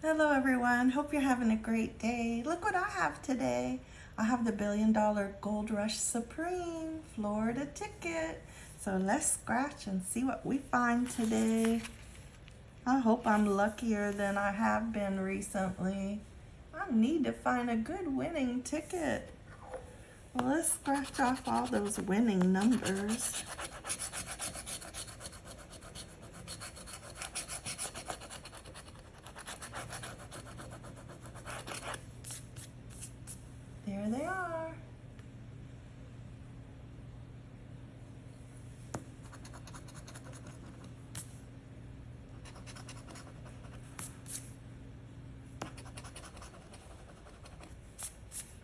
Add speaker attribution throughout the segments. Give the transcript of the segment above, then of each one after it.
Speaker 1: Hello everyone, hope you're having a great day. Look what I have today. I have the Billion Dollar Gold Rush Supreme Florida ticket. So let's scratch and see what we find today. I hope I'm luckier than I have been recently. I need to find a good winning ticket. Let's scratch off all those winning numbers. There they are.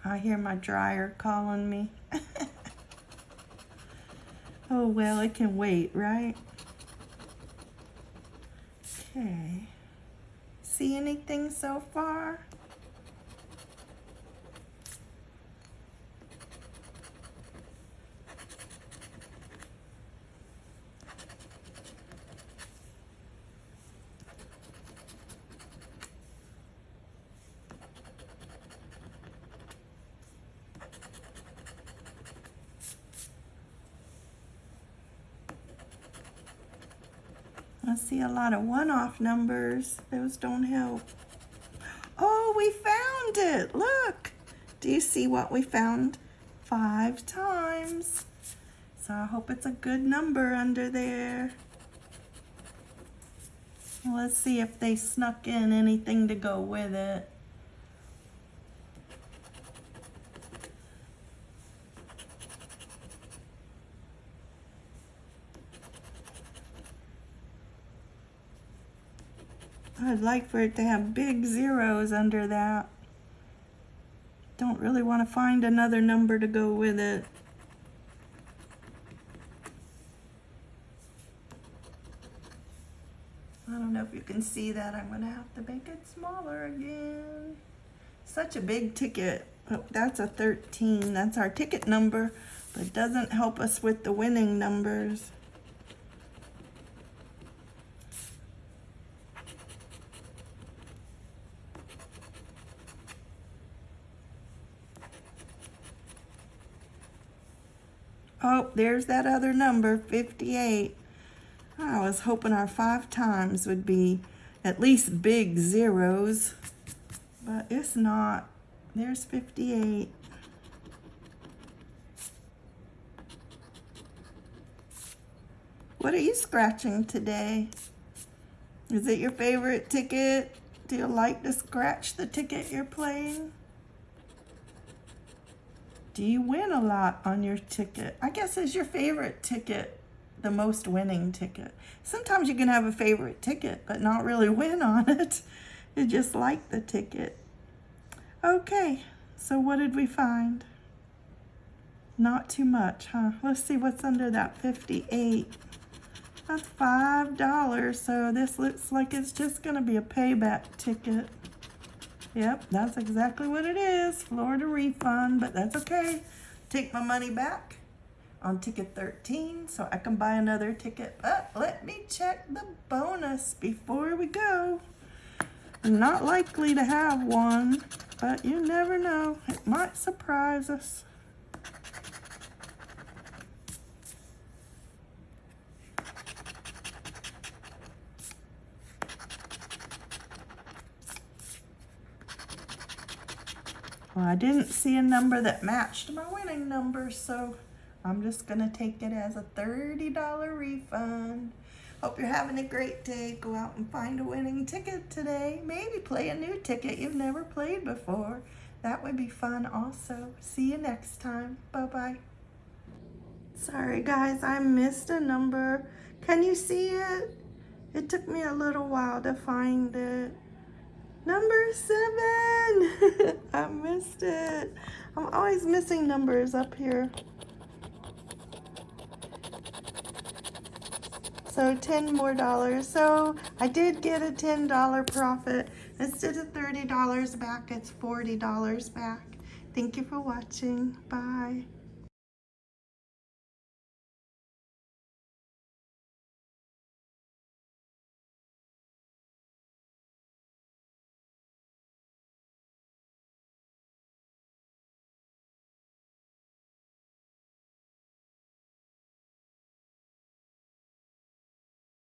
Speaker 1: I hear my dryer calling me. oh, well, it can wait, right? Okay. See anything so far? I see a lot of one-off numbers. Those don't help. Oh, we found it. Look. Do you see what we found? Five times. So I hope it's a good number under there. Let's see if they snuck in anything to go with it. I'd like for it to have big zeros under that. Don't really want to find another number to go with it. I don't know if you can see that. I'm going to have to make it smaller again. Such a big ticket. Oh, that's a 13. That's our ticket number, but doesn't help us with the winning numbers. Oh, there's that other number, 58. I was hoping our five times would be at least big zeros, but it's not. There's 58. What are you scratching today? Is it your favorite ticket? Do you like to scratch the ticket you're playing? Do you win a lot on your ticket? I guess is your favorite ticket the most winning ticket? Sometimes you can have a favorite ticket, but not really win on it. You just like the ticket. Okay, so what did we find? Not too much, huh? Let's see what's under that 58. That's $5, so this looks like it's just gonna be a payback ticket. Yep, that's exactly what it is. Florida refund, but that's okay. Take my money back on ticket 13 so I can buy another ticket. But let me check the bonus before we go. Not likely to have one, but you never know. It might surprise us. Well, I didn't see a number that matched my winning number, so I'm just going to take it as a $30 refund. Hope you're having a great day. Go out and find a winning ticket today. Maybe play a new ticket you've never played before. That would be fun also. See you next time. Bye-bye. Sorry guys, I missed a number. Can you see it? It took me a little while to find it. Number seven. Missed it. I'm always missing numbers up here. So 10 more dollars. So I did get a $10 profit. Instead of $30 back, it's $40 back. Thank you for watching. Bye.